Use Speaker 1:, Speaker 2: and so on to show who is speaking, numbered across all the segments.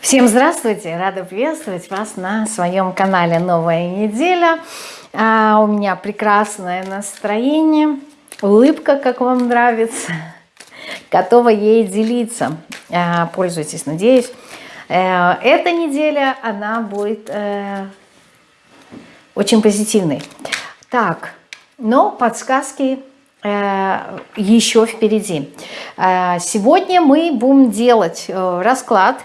Speaker 1: Всем здравствуйте! Рада приветствовать вас на своем канале «Новая неделя». А, у меня прекрасное настроение, улыбка, как вам нравится. Готова ей делиться. А, пользуйтесь, надеюсь. А, эта неделя, она будет а, очень позитивной. Так, но подсказки еще впереди. Сегодня мы будем делать э, расклад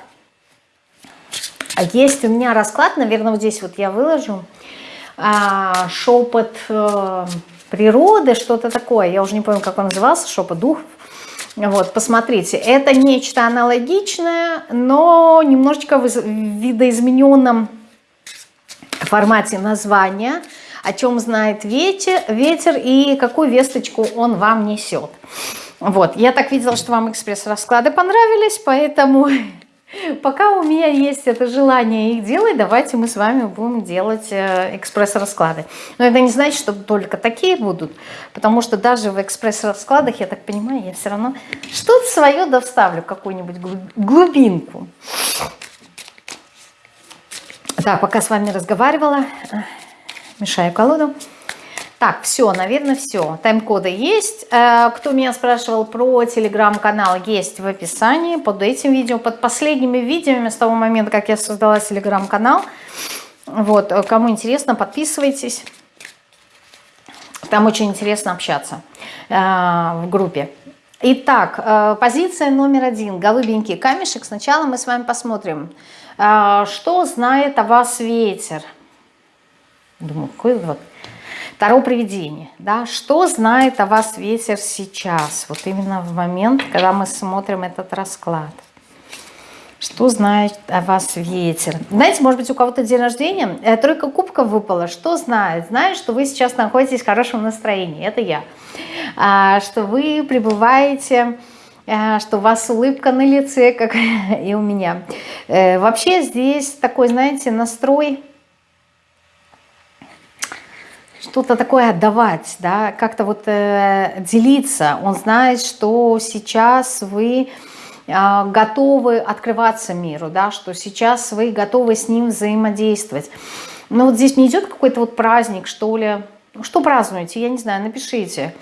Speaker 1: есть у меня расклад, наверное, вот здесь вот я выложу. А, шепот э, природы, что-то такое. Я уже не помню, как он назывался, шепот духов. Вот, посмотрите, это нечто аналогичное, но немножечко в видоизмененном формате названия, о чем знает ветер, ветер и какую весточку он вам несет. Вот, я так видела, что вам экспресс-расклады понравились, поэтому Пока у меня есть это желание их делать, давайте мы с вами будем делать э, экспресс-расклады. Но это не значит, что только такие будут, потому что даже в экспресс-раскладах, я так понимаю, я все равно что-то свое доставлю, какую-нибудь глубинку. Так, пока с вами разговаривала, э, мешаю колоду. Так, все, наверное, все. Тайм-коды есть. Э, кто меня спрашивал про телеграм-канал, есть в описании под этим видео, под последними видео с того момента, как я создала телеграм-канал. Вот, э, кому интересно, подписывайтесь. Там очень интересно общаться э, в группе. Итак, позиция номер один. Голубенький камешек. Сначала мы с вами посмотрим, что знает о вас ветер. Думаю, какой вот Таро привидение. Да? Что знает о вас ветер сейчас? Вот именно в момент, когда мы смотрим этот расклад. Что знает о вас ветер? Знаете, может быть, у кого-то день рождения, э, тройка кубков выпала. Что знает? Знает, что вы сейчас находитесь в хорошем настроении. Это я. А, что вы пребываете э, что у вас улыбка на лице, как и у меня. Э, вообще здесь такой, знаете, настрой что-то такое отдавать, да, как-то вот э, делиться. Он знает, что сейчас вы э, готовы открываться миру, да, что сейчас вы готовы с ним взаимодействовать. Но вот здесь не идет какой-то вот праздник, что ли. Что празднуете? Я не знаю, напишите.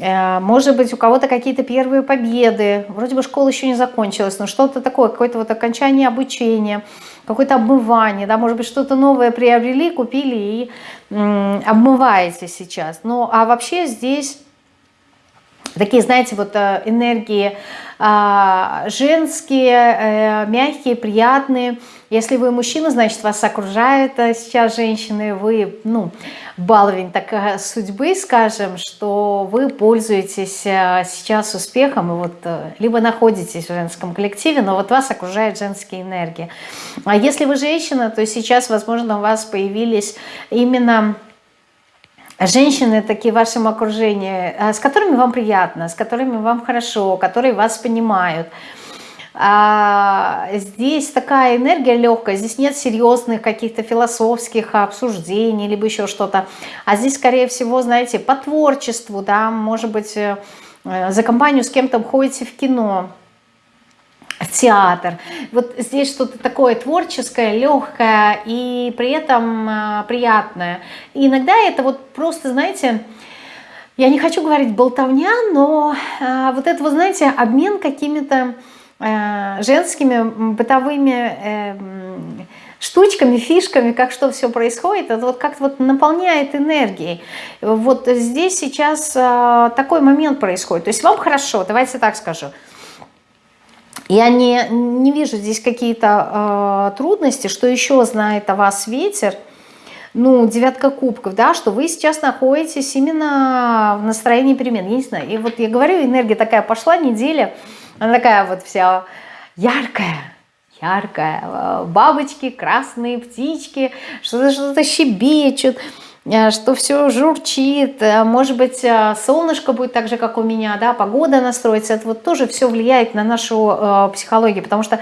Speaker 1: Может быть, у кого-то какие-то первые победы. Вроде бы школа еще не закончилась, но что-то такое, какое-то вот окончание обучения, какое-то обмывание, да, может быть, что-то новое приобрели, купили и обмываете сейчас. Ну, а вообще здесь такие, знаете, вот э, энергии женские, э, мягкие, приятные. Если вы мужчина, значит, вас окружают сейчас женщины, вы, ну, баловень такая судьбы, скажем, что вы пользуетесь э, сейчас успехом, и вот либо находитесь в женском коллективе, но вот вас окружает женские энергии. А если вы женщина, то сейчас, возможно, у вас появились именно женщины такие в вашем окружении, э, с которыми вам приятно, с которыми вам хорошо, которые вас понимают. А здесь такая энергия легкая, здесь нет серьезных каких-то философских обсуждений, либо еще что-то. А здесь, скорее всего, знаете, по творчеству, да, может быть, э, за компанию с кем-то ходите в кино, театр. Вот здесь что-то такое творческое, легкое и при этом э, приятное. И иногда это вот просто, знаете, я не хочу говорить болтовня, но э, вот это, вы знаете, обмен какими-то э, женскими бытовыми э, штучками, фишками, как что все происходит, это вот как-то вот наполняет энергией. Вот здесь сейчас э, такой момент происходит. То есть вам хорошо, давайте так скажу, я не, не вижу здесь какие-то э, трудности, что еще знает о вас ветер, ну, девятка кубков, да, что вы сейчас находитесь именно в настроении перемен, я не знаю, и вот я говорю, энергия такая пошла, неделя, она такая вот вся яркая, яркая, бабочки, красные птички, что-то что-то щебечут, Э, что все журчит, э, может быть, э, солнышко будет так же, как у меня, да, погода настроится, это вот тоже все влияет на нашу э, психологию, потому что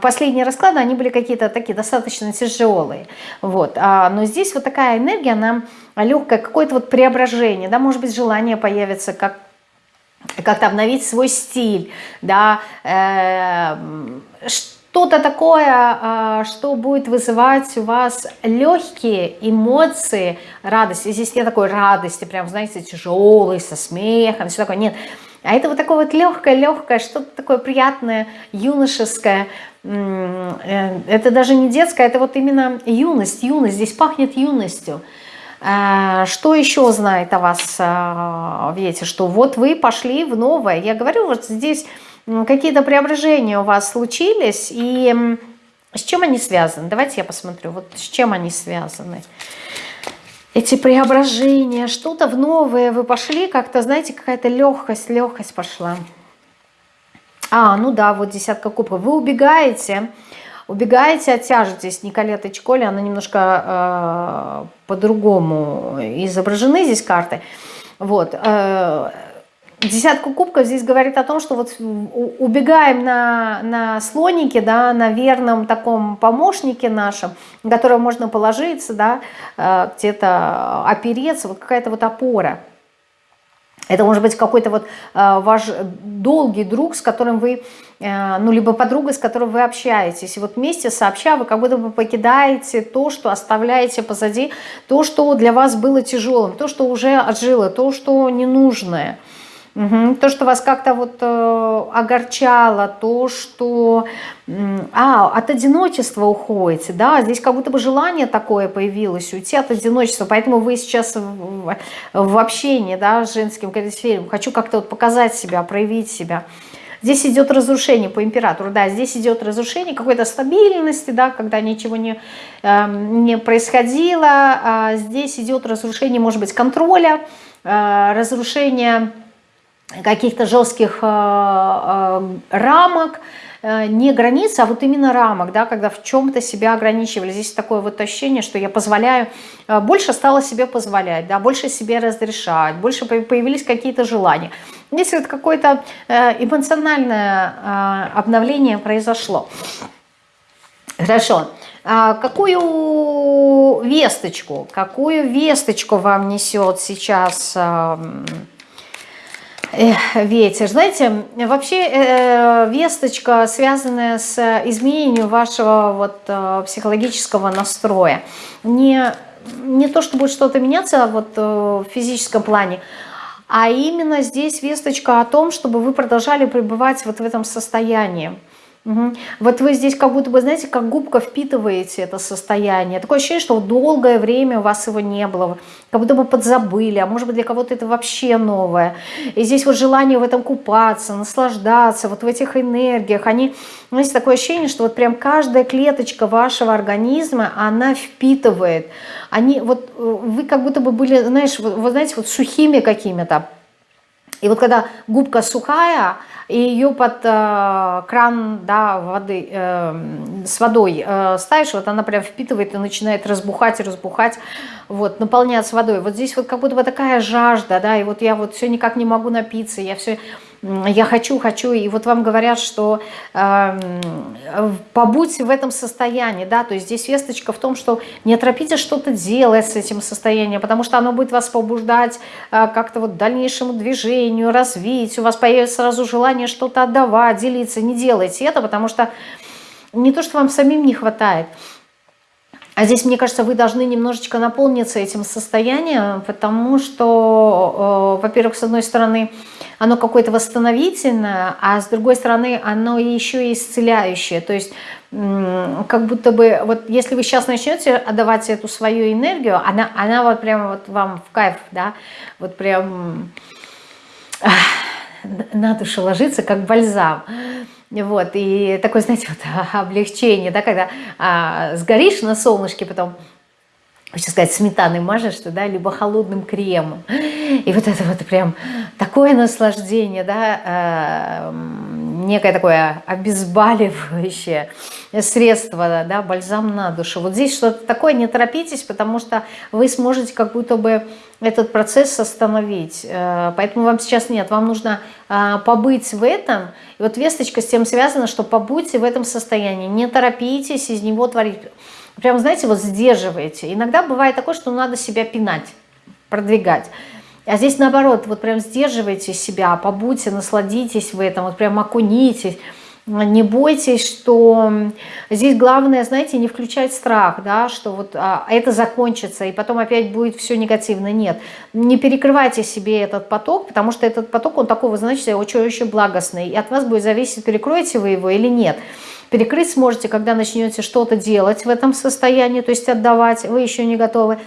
Speaker 1: последние расклады, они были какие-то такие достаточно тяжелые, вот, а, но здесь вот такая энергия, она легкая, какое-то вот преображение, да, может быть, желание появится, как как-то обновить свой стиль, да, э, что-то такое, а, что будет вызывать у вас легкие эмоции, радости. Здесь нет такой радости, прям, знаете, тяжелой, со смехом, все такое, нет. А это вот такое вот легкое-легкое, что-то такое приятное, юношеское. Э, это даже не детское, это вот именно юность, юность. Здесь пахнет юностью. А, что еще знает о вас а, Ветер? Что вот вы пошли в новое. Я говорю, вот здесь какие-то преображения у вас случились, и с чем они связаны? Давайте я посмотрю, вот с чем они связаны. Эти преображения, что-то в новое вы пошли, как-то, знаете, какая-то легкость, легкость пошла. А, ну да, вот десятка кубков. Вы убегаете, убегаете от тяжести. Николета Чколи, она немножко э, по-другому изображены здесь карты. Вот. Э, Десятку кубков здесь говорит о том, что вот убегаем на, на слонике, да, на верном таком помощнике нашем, на которого можно положиться, да, э, где-то опереться, вот какая-то вот опора. Это может быть какой-то вот э, ваш долгий друг, с которым вы, э, ну, либо подруга, с которой вы общаетесь. И вот вместе сообща вы как будто бы покидаете то, что оставляете позади, то, что для вас было тяжелым, то, что уже отжило, то, что ненужное. Угу. То, что вас как-то вот э, огорчало, то, что а, от одиночества уходите, да, здесь как будто бы желание такое появилось, уйти от одиночества, поэтому вы сейчас в, в общении, да, с женским коллективом, хочу как-то вот показать себя, проявить себя. Здесь идет разрушение по императору, да, здесь идет разрушение какой-то стабильности, да, когда ничего не, э, не происходило, а здесь идет разрушение, может быть, контроля, э, разрушение каких-то жестких э, э, рамок, э, не границ, а вот именно рамок, да, когда в чем-то себя ограничивали. Здесь такое вот ощущение, что я позволяю, больше стала себе позволять, да, больше себе разрешать, больше появились какие-то желания. Здесь вот какое-то эмоциональное обновление произошло. Хорошо. А какую весточку, какую весточку вам несет сейчас ветер. Знаете, вообще э, весточка, связанная с изменением вашего вот, э, психологического настроя. Не, не то, что будет что-то меняться вот, э, в физическом плане, а именно здесь весточка о том, чтобы вы продолжали пребывать вот в этом состоянии. Угу. Вот вы здесь как будто бы, знаете, как губка впитываете это состояние. Такое ощущение, что долгое время у вас его не было, как будто бы подзабыли, а может быть для кого-то это вообще новое. И здесь вот желание в этом купаться, наслаждаться, вот в этих энергиях. Они, знаете, такое ощущение, что вот прям каждая клеточка вашего организма, она впитывает. Они, вот э, вы как будто бы были, знаешь, вот, вот знаете, вот сухими какими-то. И вот когда губка сухая, и ее под э, кран да, воды, э, с водой э, ставишь, вот она прям впитывает и начинает разбухать и разбухать, вот, наполняться водой. Вот здесь вот как будто бы такая жажда, да, и вот я вот все никак не могу напиться, я все я хочу, хочу, и вот вам говорят, что э, побудьте в этом состоянии, да, то есть здесь весточка в том, что не торопитесь что-то делать с этим состоянием, потому что оно будет вас побуждать э, как-то вот дальнейшему движению, развитию, у вас появится сразу желание что-то отдавать, делиться, не делайте это, потому что не то, что вам самим не хватает, а здесь, мне кажется, вы должны немножечко наполниться этим состоянием, потому что, э, во-первых, с одной стороны, оно какое-то восстановительное, а с другой стороны, оно еще и исцеляющее. То есть, как будто бы, вот если вы сейчас начнете отдавать эту свою энергию, она, она вот прямо вот вам в кайф, да, вот прям на душу ложится, как бальзам. Вот, и такое, знаете, вот облегчение, да, когда а, сгоришь на солнышке, потом, хочу сказать, сметаной мажешь, да, либо холодным кремом. И вот это вот прям такое наслаждение, да, э, некое такое обезболивающее средство, да, бальзам на душу. Вот здесь что-то такое, не торопитесь, потому что вы сможете как будто бы этот процесс остановить. Э, поэтому вам сейчас нет, вам нужно э, побыть в этом. И вот весточка с тем связана, что побудьте в этом состоянии, не торопитесь из него творить. Прям, знаете, вот сдерживаете. Иногда бывает такое, что надо себя пинать, продвигать. А здесь наоборот, вот прям сдерживайте себя, побудьте, насладитесь в этом, вот прям окунитесь. не бойтесь, что здесь главное, знаете, не включать страх, да, что вот а, это закончится, и потом опять будет все негативно. Нет, не перекрывайте себе этот поток, потому что этот поток, он такого, знаете, очень-очень благостный, и от вас будет зависеть, перекроете вы его или нет. Перекрыть сможете, когда начнете что-то делать в этом состоянии, то есть отдавать, вы еще не готовы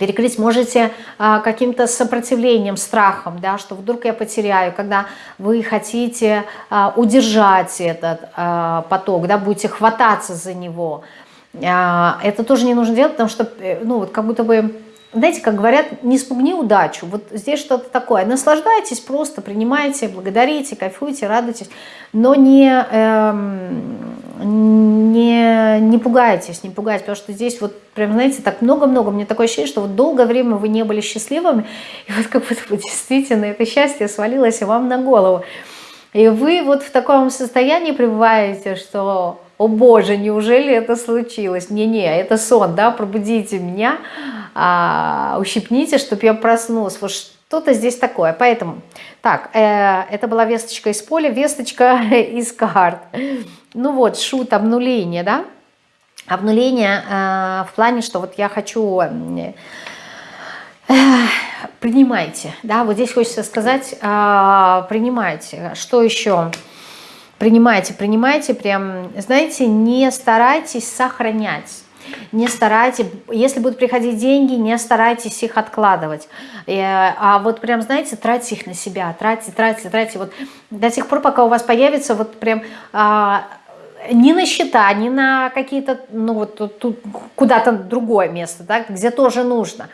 Speaker 1: перекрыть можете а, каким-то сопротивлением, страхом, да, что вдруг я потеряю, когда вы хотите а, удержать этот а, поток, да, будете хвататься за него. А, это тоже не нужно делать, потому что, э, ну, вот как будто бы, знаете, как говорят, не спугни удачу. Вот здесь что-то такое. Наслаждайтесь, просто принимайте, благодарите, кайфуйте, радуйтесь, но не... Эм, не, не пугайтесь, не пугайтесь, потому что здесь вот прям, знаете, так много-много, мне такое ощущение, что вот долгое время вы не были счастливыми, и вот как будто бы действительно это счастье свалилось вам на голову. И вы вот в таком состоянии пребываете, что, о боже, неужели это случилось? Не-не, это сон, да, пробудите меня, а, ущипните, чтобы я проснулась. Вот что-то здесь такое. Поэтому, так, э, это была весточка из поля, весточка из карт. Ну вот, шут, обнуление, да? Обнуление э, в плане, что вот я хочу... Э, принимайте, да, вот здесь хочется сказать, э, принимайте. Что еще? Принимайте, принимайте, прям, знаете, не старайтесь сохранять не старайтесь, если будут приходить деньги, не старайтесь их откладывать. Э, а вот прям, знаете, тратьте их на себя, тратьте, тратьте, тратьте. Вот до тех пор, пока у вас появится вот прям а, ни на счета, ни на какие-то, ну вот тут куда-то другое место, да, где тоже нужно.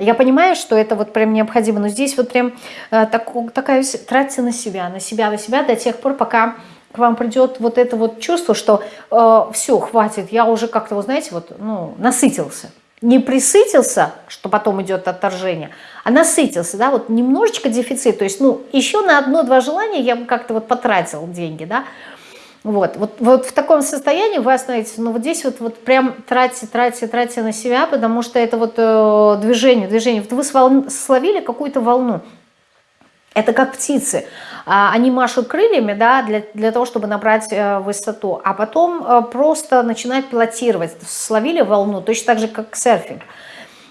Speaker 1: Я понимаю, что это вот прям необходимо, но здесь вот прям э, так, такая, тратьте на себя, на себя, на себя до тех пор, пока к вам придет вот это вот чувство, что э, все, хватит, я уже как-то, вы знаете, вот, ну, насытился. Не присытился, что потом идет отторжение, а насытился, да, вот немножечко дефицит, то есть, ну, еще на одно-два желания я бы как-то вот потратил деньги, да, вот, вот, вот в таком состоянии вы остановитесь, но вот здесь вот, вот прям тратите, тратите, тратите на себя, потому что это вот э, движение, движение. Вот вы словили какую-то волну, это как птицы, а, они машут крыльями да, для, для того, чтобы набрать э, высоту, а потом э, просто начинают пилотировать, словили волну, точно так же, как серфинг.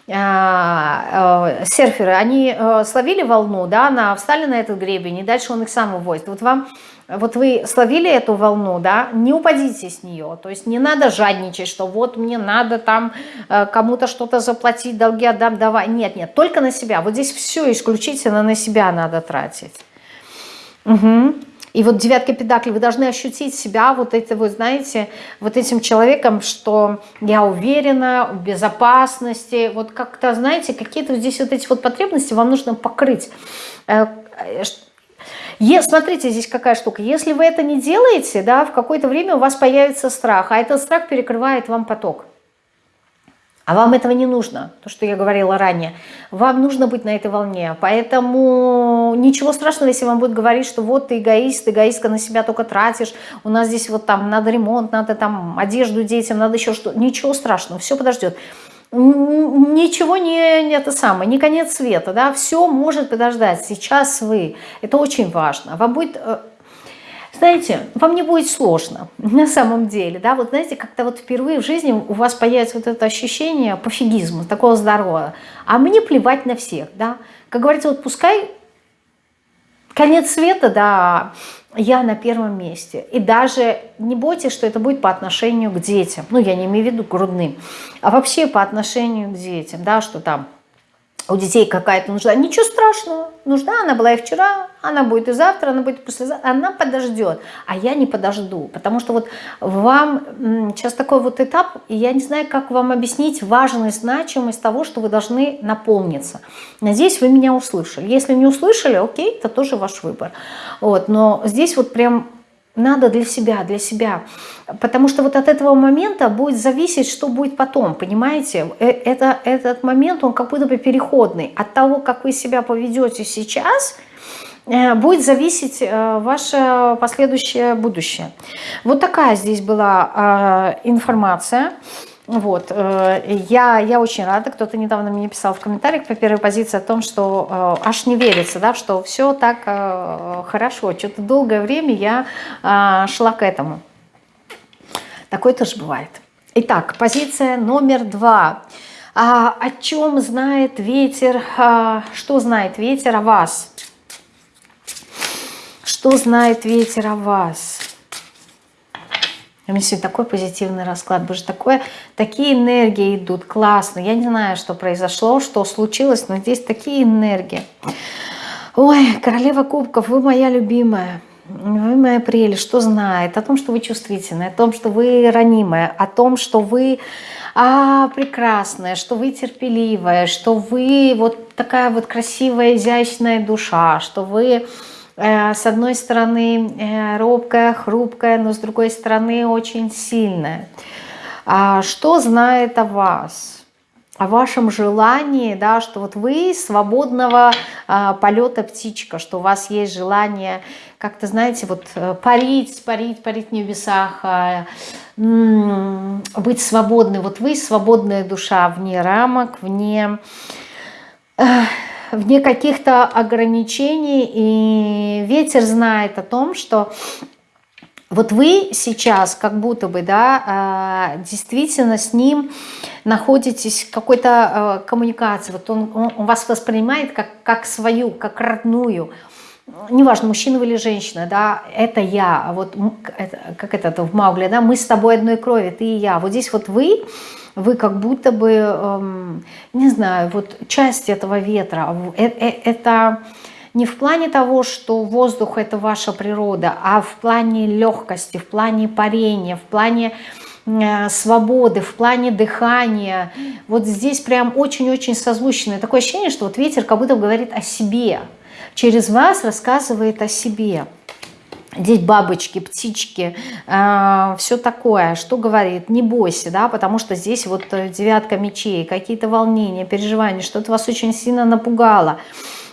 Speaker 1: Серферы, они словили волну, да, на, встали на этот гребень, и дальше он их сам вывозит. Вот вам вот вы словили эту волну, да, не упадите с нее, то есть не надо жадничать, что вот мне надо там э, кому-то что-то заплатить, долги отдам, давай, нет, нет, только на себя, вот здесь все исключительно на себя надо тратить. Угу. И вот девятка педаклей, вы должны ощутить себя вот это, вы знаете, вот этим человеком, что я уверена в безопасности, вот как-то, знаете, какие-то здесь вот эти вот потребности вам нужно покрыть, э, Смотрите, здесь какая штука. Если вы это не делаете, да, в какое-то время у вас появится страх, а этот страх перекрывает вам поток. А вам этого не нужно, то, что я говорила ранее. Вам нужно быть на этой волне. Поэтому ничего страшного, если вам будет говорить, что вот ты эгоист, эгоистка на себя только тратишь, у нас здесь вот там надо ремонт, надо там одежду детям, надо еще что-то. Ничего страшного, все подождет ничего не, не это самое, не конец света, да, все может подождать, сейчас вы, это очень важно, вам будет, э, знаете, вам не будет сложно на самом деле, да, вот знаете, как-то вот впервые в жизни у вас появится вот это ощущение пофигизма, такого здорового, а мне плевать на всех, да, как говорится, вот пускай конец света, да, я на первом месте. И даже не бойтесь, что это будет по отношению к детям. Ну, я не имею в виду грудным, а вообще по отношению к детям, да, что там у детей какая-то нужда. Ничего страшного. Нужда она была и вчера, она будет и завтра, она будет и послезавтра. Она подождет, а я не подожду. Потому что вот вам сейчас такой вот этап, и я не знаю, как вам объяснить важность, значимость того, что вы должны наполниться. Надеюсь, вы меня услышали. Если не услышали, окей, это тоже ваш выбор. Вот, но здесь вот прям надо для себя, для себя. Потому что вот от этого момента будет зависеть, что будет потом, понимаете? Э, это, этот момент, он как будто бы переходный. От того, как вы себя поведете сейчас, э, будет зависеть э, ваше последующее будущее. Вот такая здесь была информация. Вот, э, я, я очень рада, кто-то недавно мне писал в комментариях по первой позиции о том, что э, аж не верится, да, что все так э, хорошо. Что-то долгое время я шла к этому. Такое тоже бывает. Итак, позиция номер два. А, о чем знает ветер, а, что знает ветер о вас? Что знает ветер о вас? У меня сегодня такой позитивный расклад, боже, такое, такие энергии идут, классно. Я не знаю, что произошло, что случилось, но здесь такие энергии. Ой, королева кубков, вы моя любимая. Вы моя прелесть, что знает? О том, что вы чувствительны, о том, что вы ранимая, о том, что вы а, прекрасная, что вы терпеливая, что вы вот такая вот красивая, изящная душа, что вы с одной стороны э, робкая, хрупкая, но с другой стороны очень сильная. А что знает о вас? о вашем желании, да, что вот вы свободного а, полета птичка, что у вас есть желание как-то, знаете, вот э, парить, парить, парить в небесах, а, быть свободной. Вот вы свободная душа вне рамок, вне вне каких-то ограничений, и ветер знает о том, что вот вы сейчас как будто бы, да, а, действительно с ним находитесь в какой-то а, коммуникации, вот он, он, вас воспринимает как, как свою, как родную, неважно, мужчина вы или женщина, да, это я, вот это, как это в Маугле, да, мы с тобой одной крови, ты и я, вот здесь вот вы, вы как будто бы, эм, не знаю, вот часть этого ветра. Э, э, это не в плане того, что воздух – это ваша природа, а в плане легкости, в плане парения, в плане э, свободы, в плане дыхания. Вот здесь прям очень-очень созвучное. Такое ощущение, что вот ветер как будто говорит о себе, через вас рассказывает о себе. Здесь бабочки, птички, э, все такое. Что говорит? Не бойся, да, потому что здесь вот э, девятка мечей, какие-то волнения, переживания, что-то вас очень сильно напугало.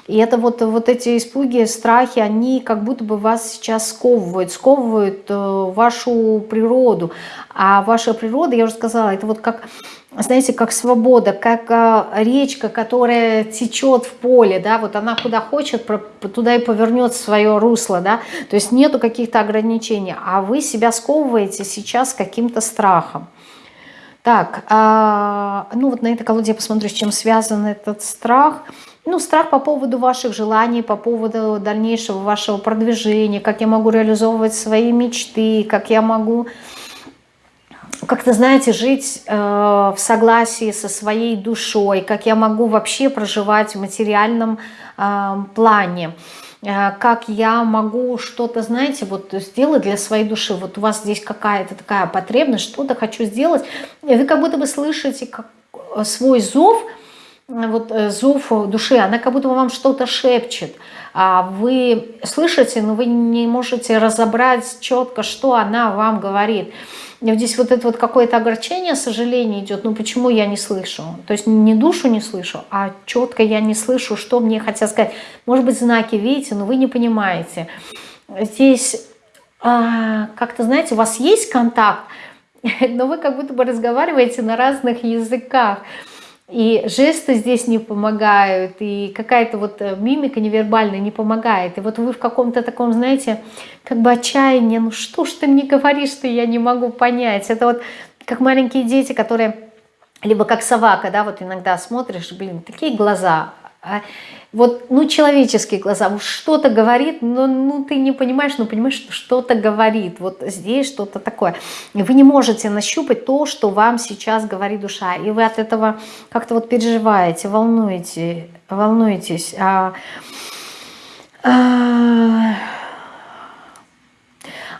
Speaker 1: И это вот, вот эти испуги, страхи, они как будто бы вас сейчас сковывают, сковывают э, вашу природу. А ваша природа, я уже сказала, это вот как знаете, как свобода, как а, речка, которая течет в поле, да, вот она куда хочет, туда и повернет свое русло, да, то есть нету каких-то ограничений, а вы себя сковываете сейчас каким-то страхом. Так, а, ну вот на этой колоде я посмотрю, с чем связан этот страх. Ну, страх по поводу ваших желаний, по поводу дальнейшего вашего продвижения, как я могу реализовывать свои мечты, как я могу как-то, знаете, жить э, в согласии со своей душой, как я могу вообще проживать в материальном э, плане, э, как я могу что-то, знаете, вот сделать для своей души. Вот у вас здесь какая-то такая потребность, что-то хочу сделать, и вы как будто бы слышите как, э, свой зов, вот э, зов души, она как будто вам что-то шепчет, а вы слышите, но вы не можете разобрать четко, что она вам говорит. И здесь вот это вот какое-то огорчение, сожаление идет, ну почему я не слышу? То есть не душу не слышу, а четко я не слышу, что мне хотят сказать. Может быть знаки видите, но вы не понимаете. Здесь а, как-то, знаете, у вас есть контакт, но вы как будто бы разговариваете на разных языках. И жесты здесь не помогают, и какая-то вот э, мимика невербальная не помогает. И вот вы в каком-то таком, знаете, как бы отчаянии, ну что ж ты мне говоришь, что я не могу понять. Это вот как маленькие дети, которые, либо как собака, да, вот иногда смотришь, блин, такие глаза, а вот, ну, человеческие глаза, вот что-то говорит, но ну, ты не понимаешь, но понимаешь, что что-то говорит, вот здесь что-то такое. Вы не можете нащупать то, что вам сейчас говорит душа, и вы от этого как-то вот переживаете, волнуете, волнуетесь. А, а,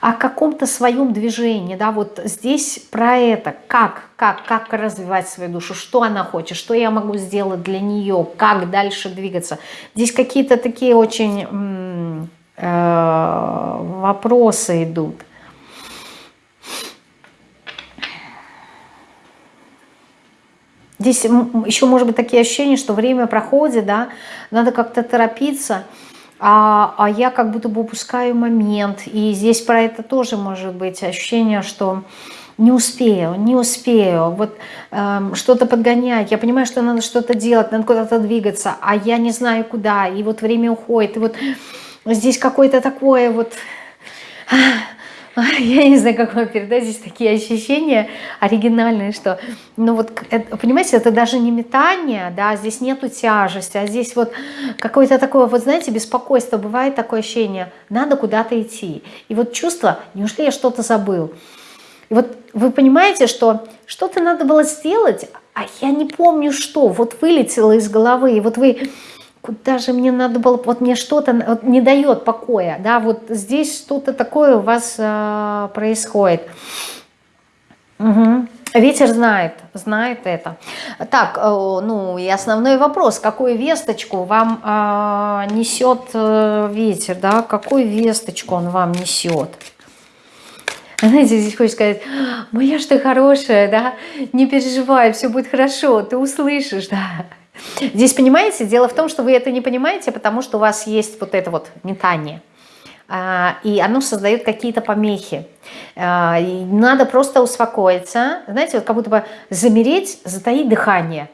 Speaker 1: о каком-то своем движении, да, вот здесь про это, как, как, как развивать свою душу, что она хочет, что я могу сделать для нее, как дальше двигаться. Здесь какие-то такие очень э, вопросы идут. Здесь еще может быть такие ощущения, что время проходит, да, надо как-то торопиться, а, а я как будто бы упускаю момент. И здесь про это тоже может быть ощущение, что не успею, не успею, вот э, что-то подгонять, я понимаю, что надо что-то делать, надо куда-то двигаться, а я не знаю куда, и вот время уходит, и вот здесь какое-то такое вот, я не знаю, как вам передать, здесь такие ощущения оригинальные, что, ну вот, понимаете, это даже не метание, да, здесь нету тяжести, а здесь вот какое-то такое, вот знаете, беспокойство, бывает такое ощущение, надо куда-то идти, и вот чувство, неужели я что-то забыл, и вот вы понимаете, что что-то надо было сделать, а я не помню что, вот вылетело из головы, и вот вы, куда же мне надо было, вот мне что-то вот не дает покоя, да, вот здесь что-то такое у вас э, происходит. Угу. Ветер знает, знает это. Так, э, ну и основной вопрос, какую весточку вам э, несет ветер, да, какую весточку он вам несет? Знаете, здесь хочешь сказать, моя что хорошая, да, не переживай, все будет хорошо, ты услышишь, да. Здесь, понимаете, дело в том, что вы это не понимаете, потому что у вас есть вот это вот метание. А, и оно создает какие-то помехи. А, надо просто успокоиться, знаете, вот как будто бы замереть, затаить дыхание.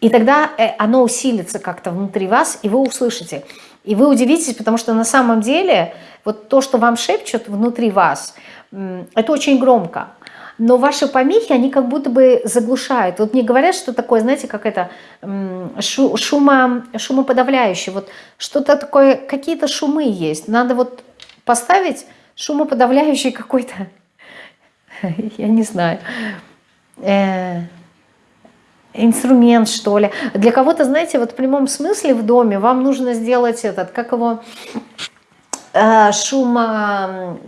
Speaker 1: И тогда э, оно усилится как-то внутри вас, и вы услышите. И вы удивитесь, потому что на самом деле вот то, что вам шепчут внутри вас, это очень громко. Но ваши помехи, они как будто бы заглушают. Вот мне говорят, что такое, знаете, как это, шумо, шумоподавляющее. Вот что-то такое, какие-то шумы есть. Надо вот поставить шумоподавляющий какой-то, я не знаю, э, инструмент, что ли. Для кого-то, знаете, вот в прямом смысле в доме вам нужно сделать этот, как его, э, шума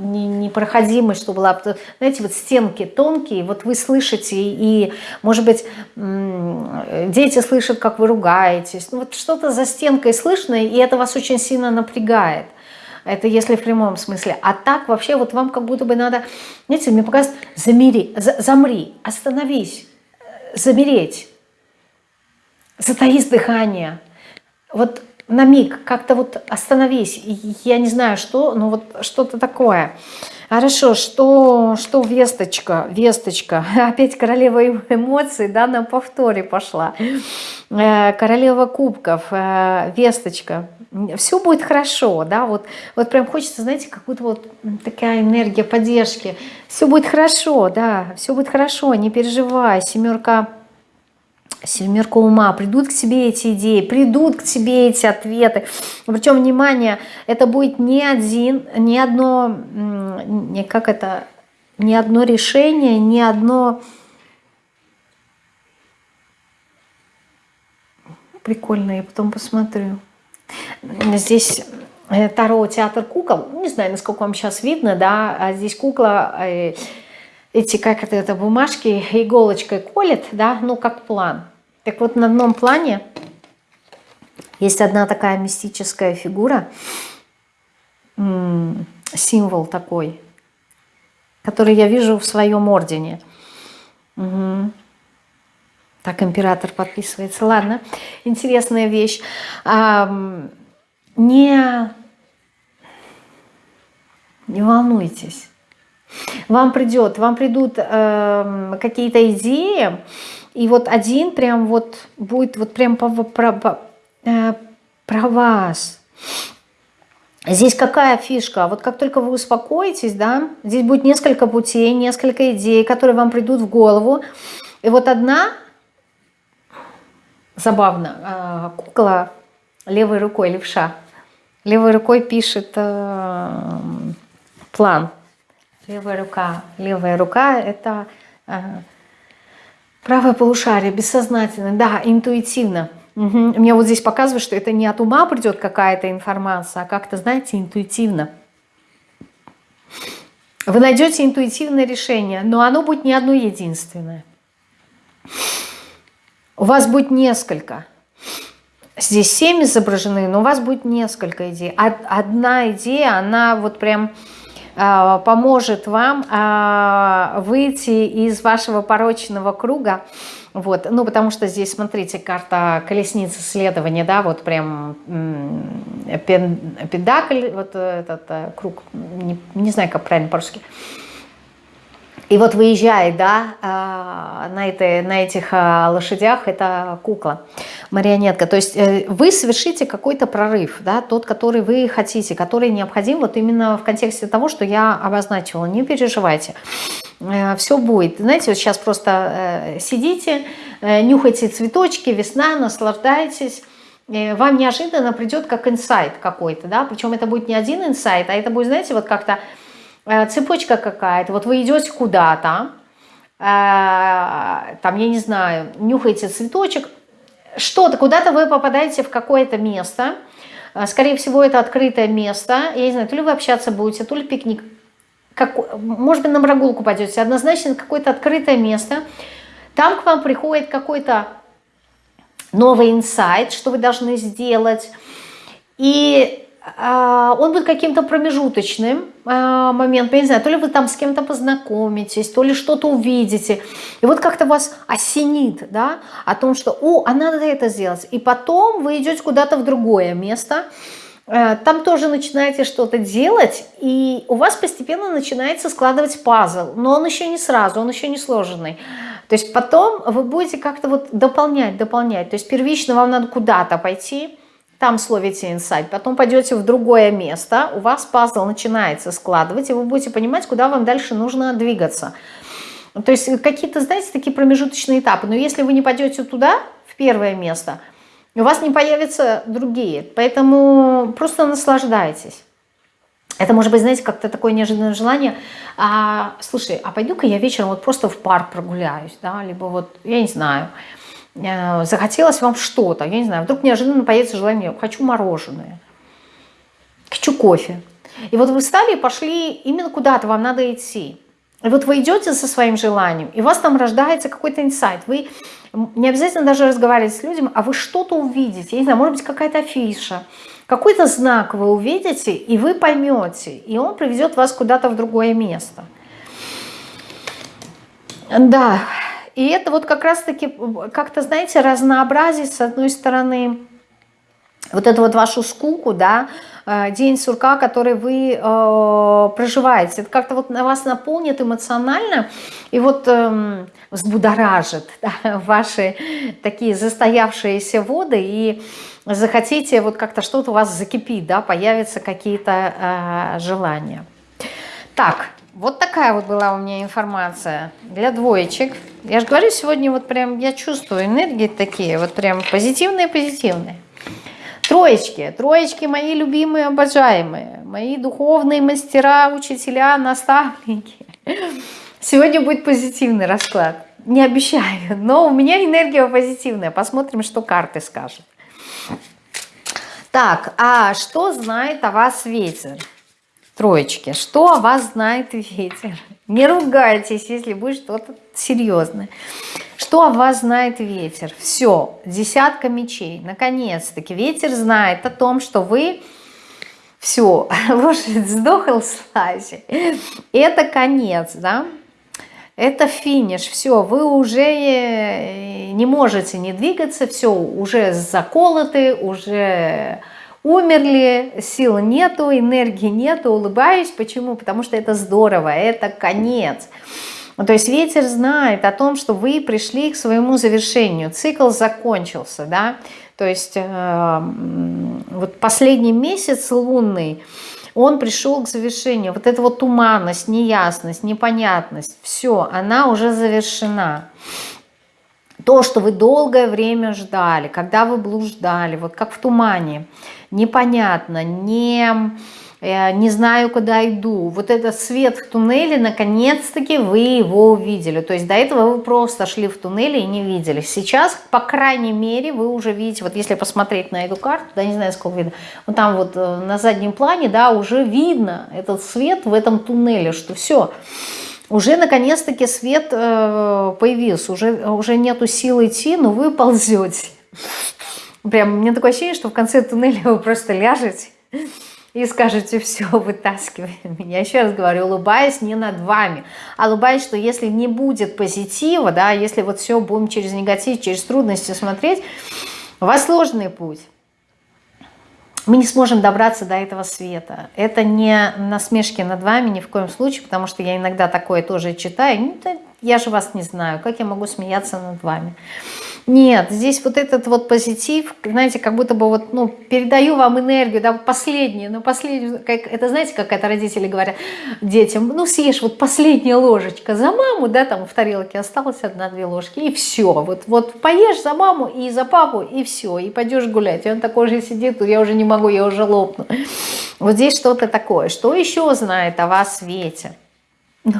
Speaker 1: э, не, непроходимый, чтобы была, знаете, вот стенки тонкие, вот вы слышите, и, может быть, дети слышат, как вы ругаетесь, ну вот что-то за стенкой слышно, и это вас очень сильно напрягает. Это если в прямом смысле. А так вообще вот вам как будто бы надо, знаете, мне показывают, замери, за, замри, остановись, замереть, затаись дыхание. Вот на миг как-то вот остановись. Я не знаю, что, но вот что-то такое. Хорошо, что, что весточка, весточка, опять королева эмоций, да, на повторе пошла. Э, королева кубков, э, весточка. Все будет хорошо, да, вот, вот прям хочется, знаете, как будто вот такая энергия поддержки. Все будет хорошо, да, все будет хорошо, не переживай, семерка семерка ума, придут к тебе эти идеи, придут к тебе эти ответы. Причем, внимание, это будет не один, не одно, не, как это, не одно решение, не одно... Прикольно, я потом посмотрю. Здесь э, Таро театр кукол, не знаю, насколько вам сейчас видно, да, а здесь кукла, э, эти, как это, это бумажки иголочкой колет, да, ну, как план. Так вот, на одном плане есть одна такая мистическая фигура, символ такой, который я вижу в своем ордене. Угу. Так император подписывается. Ладно, интересная вещь. А, не, не волнуйтесь. Вам придет, вам придут э, какие-то идеи, и вот один прям вот будет вот прям про, про, э, про вас. Здесь какая фишка? Вот как только вы успокоитесь, да, здесь будет несколько путей, несколько идей, которые вам придут в голову. И вот одна, забавно, э, кукла левой рукой, левша, левой рукой пишет э, план. Левая рука, левая рука – это Правое полушарие, бессознательно, да, интуитивно. Угу. Мне вот здесь показывает, что это не от ума придет какая-то информация, а как-то, знаете, интуитивно. Вы найдете интуитивное решение, но оно будет не одно единственное. У вас будет несколько. Здесь семь изображены, но у вас будет несколько идей. Одна идея, она вот прям поможет вам выйти из вашего порочного круга, вот, ну, потому что здесь, смотрите, карта колесницы следования, да, вот прям педакль, вот этот э, круг, не, не знаю, как правильно по-русски. И вот выезжает, да, а, на, этой, на этих а, лошадях, это кукла, марионетка. То есть э, вы совершите какой-то прорыв, да, тот, который вы хотите, который необходим вот именно в контексте того, что я обозначила. Не переживайте, э, все будет. Знаете, вот сейчас просто э, сидите, нюхайте цветочки, весна, наслаждайтесь, вам неожиданно придет как инсайт какой-то, да, причем это будет не один инсайт, а это будет, знаете, вот как-то цепочка какая-то, вот вы идете куда-то, э, там, я не знаю, нюхаете цветочек, что-то, куда-то вы попадаете в какое-то место, э, скорее всего, это открытое место, я не знаю, то ли вы общаться будете, то ли пикник, как, может быть, на прогулку пойдете, однозначно какое-то открытое место, там к вам приходит какой-то новый инсайт, что вы должны сделать, и он будет каким-то промежуточным а, моментом, я не знаю, то ли вы там с кем-то познакомитесь, то ли что-то увидите, и вот как-то вас осенит, да, о том, что, о, а надо это сделать, и потом вы идете куда-то в другое место, э, там тоже начинаете что-то делать, и у вас постепенно начинается складывать пазл, но он еще не сразу, он еще не сложенный. То есть потом вы будете как-то вот дополнять, дополнять. То есть первично вам надо куда-то пойти, там словите инсайт, потом пойдете в другое место, у вас пазл начинается складывать, и вы будете понимать, куда вам дальше нужно двигаться. То есть какие-то, знаете, такие промежуточные этапы. Но если вы не пойдете туда, в первое место, у вас не появятся другие. Поэтому просто наслаждайтесь. Это может быть, знаете, как-то такое неожиданное желание. А, слушай, а пойду-ка я вечером вот просто в парк прогуляюсь, да, либо вот, я не знаю, захотелось вам что-то, я не знаю, вдруг неожиданно появится желание, хочу мороженое, хочу кофе. И вот вы встали и пошли именно куда-то, вам надо идти. И вот вы идете со своим желанием, и у вас там рождается какой-то инсайт. Вы не обязательно даже разговаривать с людьми, а вы что-то увидите. Я не знаю, может быть, какая-то афиша, какой-то знак вы увидите, и вы поймете, и он приведет вас куда-то в другое место. Да, и это вот как раз-таки, как-то, знаете, разнообразить, с одной стороны, вот эту вот вашу скуку, да, э, день сурка, который вы э, проживаете. Это как-то вот на вас наполнит эмоционально и вот э, взбудоражит да, ваши такие застоявшиеся воды и захотите вот как-то что-то у вас закипит, да, появятся какие-то э, желания. Так, вот такая вот была у меня информация для двоечек. Я же говорю, сегодня вот прям я чувствую энергии такие, вот прям позитивные-позитивные. Троечки, троечки мои любимые, обожаемые, мои духовные мастера, учителя, наставники. Сегодня будет позитивный расклад. Не обещаю, но у меня энергия позитивная. Посмотрим, что карты скажут. Так, а что знает о вас ветер? Троечки, что о вас знает ветер? Не ругайтесь, если будет что-то серьезное. Что о вас знает ветер? Все, десятка мечей. Наконец-таки ветер знает о том, что вы... Все, лошадь сдохла слази. Это конец, да? Это финиш, все, вы уже э, не можете не двигаться, все, уже заколоты, уже умерли, сил нету, энергии нету, улыбаюсь. Почему? Потому что это здорово, это конец. То есть ветер знает о том, что вы пришли к своему завершению, цикл закончился, да, то есть э, вот последний месяц лунный, он пришел к завершению, вот эта вот туманность, неясность, непонятность, все, она уже завершена то, что вы долгое время ждали, когда вы блуждали, вот как в тумане, непонятно, не, э, не знаю, куда иду. Вот этот свет в туннеле, наконец-таки вы его увидели. То есть до этого вы просто шли в туннеле и не видели. Сейчас, по крайней мере, вы уже видите, вот если посмотреть на эту карту, да, не знаю, сколько видно, вот там вот э, на заднем плане, да, уже видно этот свет в этом туннеле, что все, уже наконец-таки свет э, появился, уже, уже нету сил идти, но вы ползете. Прям, мне такое ощущение, что в конце туннеля вы просто ляжете, и скажете, все, вытаскивай меня. Еще раз говорю, улыбаясь не над вами, а улыбаясь, что если не будет позитива, да, если вот все будем через негатив, через трудности смотреть, у вас сложный путь. Мы не сможем добраться до этого света. Это не насмешки над вами ни в коем случае, потому что я иногда такое тоже читаю. Ну, я же вас не знаю, как я могу смеяться над вами? Нет, здесь вот этот вот позитив, знаете, как будто бы вот, ну, передаю вам энергию, да, последнюю, ну, последнюю, как, это знаете, как это родители говорят детям, ну, съешь вот последняя ложечка за маму, да, там в тарелке осталось одна-две ложки, и все, вот, вот поешь за маму и за папу, и все, и пойдешь гулять. И он такой же сидит, я уже не могу, я уже лопну. Вот здесь что-то такое. Что еще знает о вас Ветя? Ну,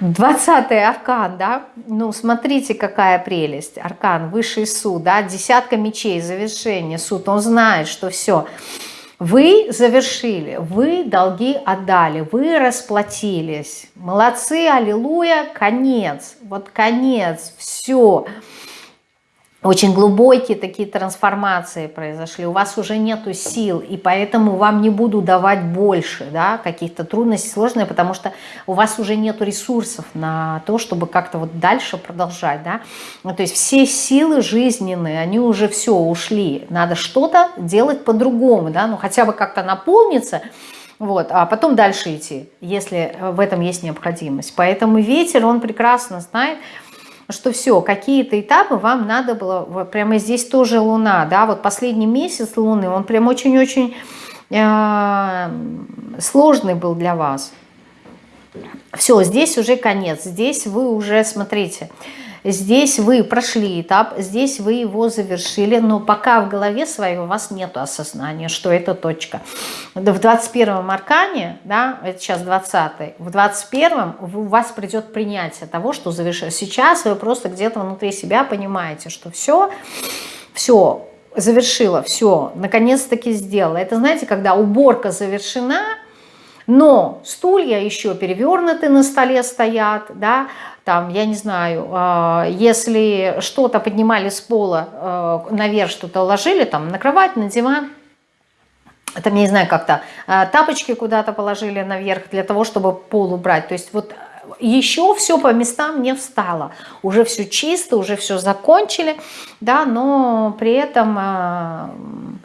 Speaker 1: 20 аркан, да, ну смотрите, какая прелесть, аркан, высший суд, да, десятка мечей, завершение, суд, он знает, что все, вы завершили, вы долги отдали, вы расплатились, молодцы, аллилуйя, конец, вот конец, все, все, очень глубокие такие трансформации произошли, у вас уже нету сил, и поэтому вам не буду давать больше, да, каких-то трудностей, сложные, потому что у вас уже нету ресурсов на то, чтобы как-то вот дальше продолжать, да, ну, то есть все силы жизненные, они уже все ушли, надо что-то делать по-другому, да, ну хотя бы как-то наполниться, вот, а потом дальше идти, если в этом есть необходимость. Поэтому ветер, он прекрасно знает, что все, какие-то этапы вам надо было, прямо здесь тоже Луна, да, вот последний месяц Луны, он прям очень-очень э, сложный был для вас. Все, здесь уже конец, здесь вы уже, смотрите, Здесь вы прошли этап, здесь вы его завершили, но пока в голове своей у вас нет осознания, что это точка. В 21-м аркане, да, это сейчас 20-й, в 21-м у вас придет принятие того, что завершили. Сейчас вы просто где-то внутри себя понимаете, что все, все, завершила, все, наконец-таки сделала. Это, знаете, когда уборка завершена, но стулья еще перевернуты на столе стоят, да, там, я не знаю, а, если что-то поднимали с пола, а, наверх что-то ложили, там, на кровать, на диван, там, я не знаю, как-то а, тапочки куда-то положили наверх для того, чтобы пол убрать. То есть вот еще все по местам не встало. Уже все чисто, уже все закончили, да, но при этом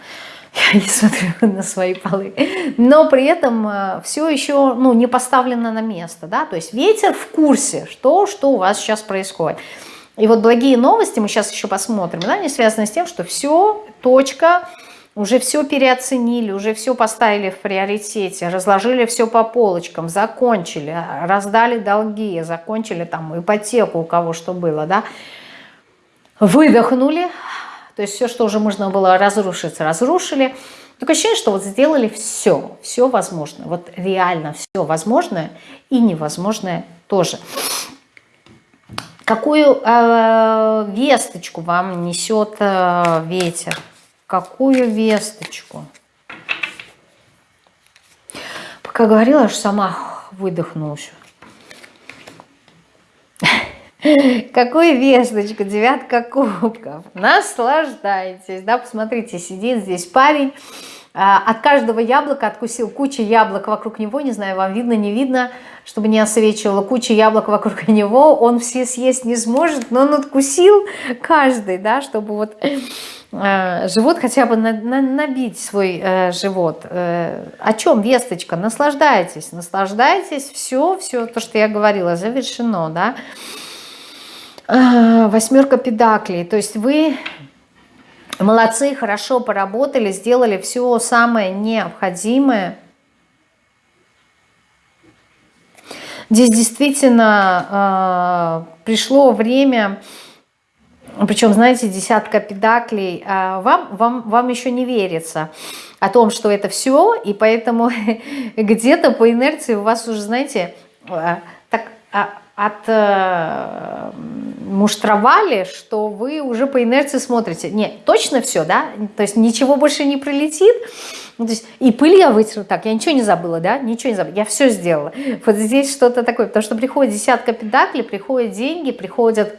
Speaker 1: я не смотрю на свои полы, но при этом э, все еще ну, не поставлено на место, да, то есть ветер в курсе, что, что у вас сейчас происходит. И вот благие новости, мы сейчас еще посмотрим, да, они связаны с тем, что все, точка, уже все переоценили, уже все поставили в приоритете, разложили все по полочкам, закончили, раздали долги, закончили там ипотеку, у кого что было, да, выдохнули, то есть все, что уже можно было разрушить, разрушили. Такое ощущение, что вот сделали все, все возможное. Вот реально все возможное и невозможное тоже. Какую э, весточку вам несет э, ветер? Какую весточку? Пока говорила, аж сама выдохнула еще. Какую весточку, девятка кубков. Наслаждайтесь, да, посмотрите, сидит здесь парень, а, от каждого яблока откусил куча яблок вокруг него, не знаю, вам видно, не видно, чтобы не освечивало, куча яблок вокруг него, он все съесть не сможет, но он откусил каждый, да, чтобы вот э, живот хотя бы на, на, набить свой э, живот. Э, о чем весточка? Наслаждайтесь, наслаждайтесь, все, все то, что я говорила, завершено, да, Восьмерка педаклей. То есть вы молодцы, хорошо поработали, сделали все самое необходимое. Здесь действительно э, пришло время, причем, знаете, десятка педаклей, э, вам, вам, вам еще не верится о том, что это все, и поэтому где-то по инерции у вас уже, знаете, э, так от э, муштровали, что вы уже по инерции смотрите. Нет, точно все, да? То есть ничего больше не прилетит. Ну, то есть, и пыль я вытерла. Так, я ничего не забыла, да? Ничего не забыла. Я все сделала. Вот здесь что-то такое. Потому что приходит десятка педаклей, приходят деньги, приходят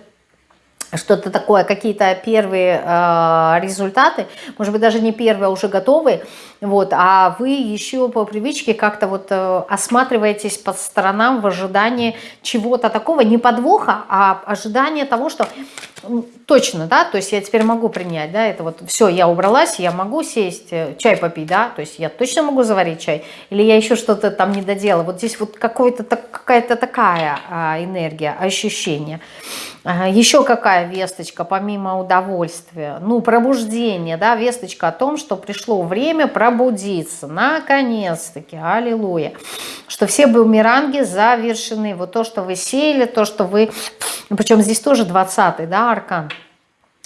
Speaker 1: что-то такое, какие-то первые э, результаты, может быть, даже не первые, а уже готовые. вот, а вы еще по привычке как-то вот э, осматриваетесь по сторонам в ожидании чего-то такого, не подвоха, а ожидание того, что точно, да, то есть я теперь могу принять, да, это вот все, я убралась, я могу сесть, э, чай попить, да, то есть я точно могу заварить чай, или я еще что-то там не доделала, вот здесь вот какая-то такая а, энергия, ощущение. Еще какая весточка, помимо удовольствия? Ну, пробуждение, да, весточка о том, что пришло время пробудиться. Наконец-таки, аллилуйя. Что все бумеранги завершены. Вот то, что вы сеяли, то, что вы... Причем здесь тоже 20-й, да, аркан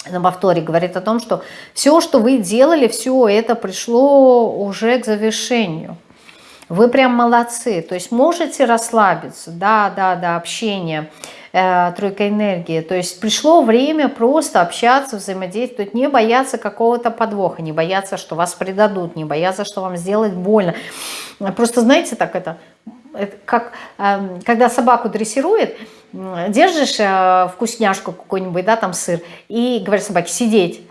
Speaker 1: на повторе говорит о том, что все, что вы делали, все это пришло уже к завершению. Вы прям молодцы, то есть можете расслабиться, да, да, да, общение, тройка энергии. То есть пришло время просто общаться, взаимодействовать, не бояться какого-то подвоха, не бояться, что вас предадут, не бояться, что вам сделать больно. Просто знаете, так это, это как э, когда собаку дрессирует, держишь э, вкусняшку какую-нибудь, да, там сыр, и говоришь собаке сидеть.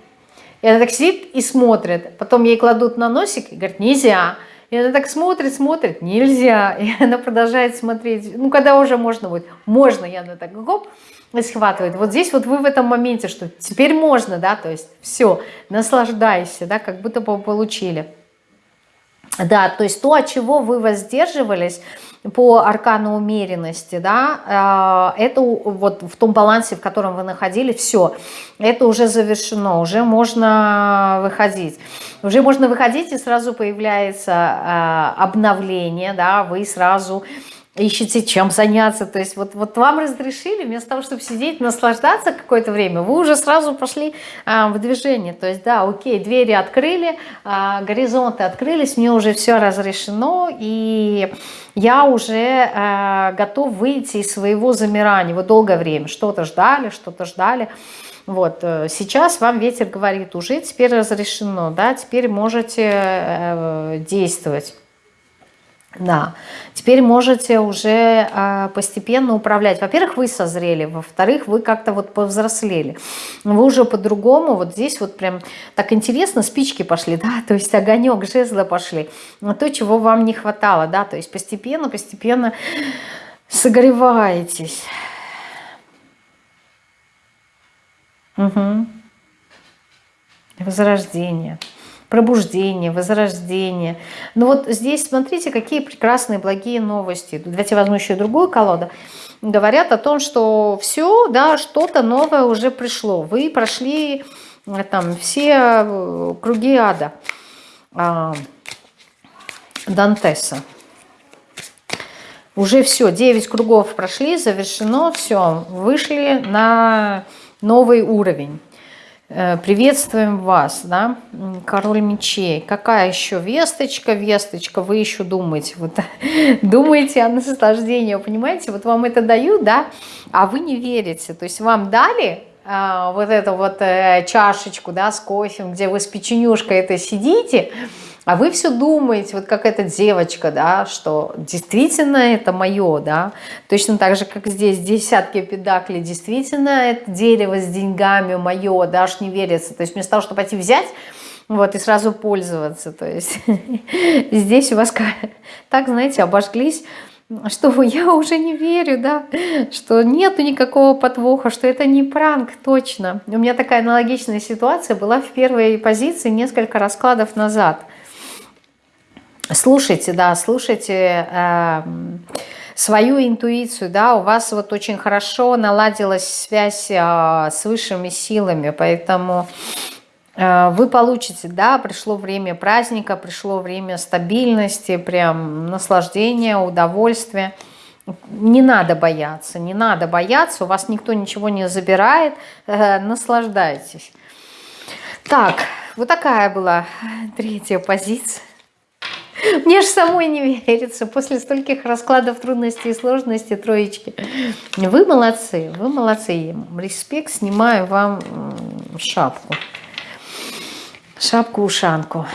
Speaker 1: И она так сидит и смотрит, потом ей кладут на носик и говорит, нельзя. И она так смотрит, смотрит, нельзя. И она продолжает смотреть. Ну, когда уже можно будет? Можно. И так, гоп, схватывает. Вот здесь вот вы в этом моменте, что теперь можно, да, то есть все, наслаждайся, да, как будто бы получили. Да, то есть то, от чего вы воздерживались по аркану умеренности, да, э, это вот в том балансе, в котором вы находились, все, это уже завершено, уже можно выходить. Уже можно выходить, и сразу появляется э, обновление, да, вы сразу ищете чем заняться. То есть вот, вот вам разрешили, вместо того, чтобы сидеть, наслаждаться какое-то время, вы уже сразу пошли а, в движение. То есть да, окей, двери открыли, а, горизонты открылись, мне уже все разрешено, и я уже а, готов выйти из своего замирания. Вы долгое время что-то ждали, что-то ждали. Вот, э, сейчас вам ветер говорит, уже теперь разрешено, да, теперь можете э, действовать. Да, теперь можете уже э, постепенно управлять. Во-первых, вы созрели, во-вторых, вы как-то вот повзрослели. Вы уже по-другому, вот здесь вот прям так интересно, спички пошли, да, то есть огонек, жезлы пошли. То, чего вам не хватало, да, то есть постепенно, постепенно согреваетесь. Угу. Возрождение пробуждение, возрождение. Но вот здесь смотрите, какие прекрасные, благие новости. Давайте возьму еще другую колоду. Говорят о том, что все, да, что-то новое уже пришло. Вы прошли э, там все э, круги ада а, Дантеса. Уже все, 9 кругов прошли, завершено, все, вышли на новый уровень. Э, приветствуем вас, да, король мечей. Какая еще весточка, весточка, вы еще думаете, вот думаете о наслаждении, понимаете, вот вам это дают, да, а вы не верите, то есть вам дали а, вот эту вот э, чашечку, да, с кофе, где вы с печенюшкой это сидите, а вы все думаете, вот как эта девочка, да, что действительно это мое, да, точно так же, как здесь десятки педаклей, действительно это дерево с деньгами мое, да, аж не верится. То есть вместо того, чтобы пойти взять, вот, и сразу пользоваться, то есть здесь у вас так, знаете, обожглись, что я уже не верю, да, что нету никакого подвоха, что это не пранк, точно. У меня такая аналогичная ситуация была в первой позиции несколько раскладов назад – слушайте, да, слушайте э, свою интуицию, да, у вас вот очень хорошо наладилась связь э, с высшими силами, поэтому э, вы получите, да, пришло время праздника, пришло время стабильности, прям наслаждения, удовольствия. Не надо бояться, не надо бояться, у вас никто ничего не забирает, э, наслаждайтесь. Так, вот такая была третья позиция. Мне же самой не верится после стольких раскладов трудностей и сложностей троечки. Вы молодцы, вы молодцы. Респект, снимаю вам шапку. Шапку-ушанку.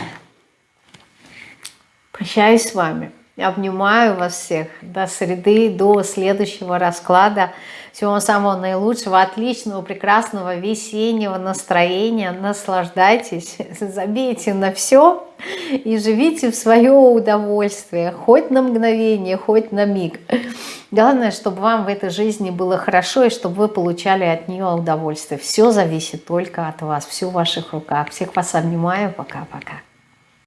Speaker 1: Прощаюсь с вами. Обнимаю вас всех. До среды, до следующего расклада. Всего самого наилучшего, отличного, прекрасного весеннего настроения. Наслаждайтесь, забейте на все и живите в свое удовольствие. Хоть на мгновение, хоть на миг. Главное, чтобы вам в этой жизни было хорошо и чтобы вы получали от нее удовольствие. Все зависит только от вас, все в ваших руках. Всех вас обнимаю. Пока-пока.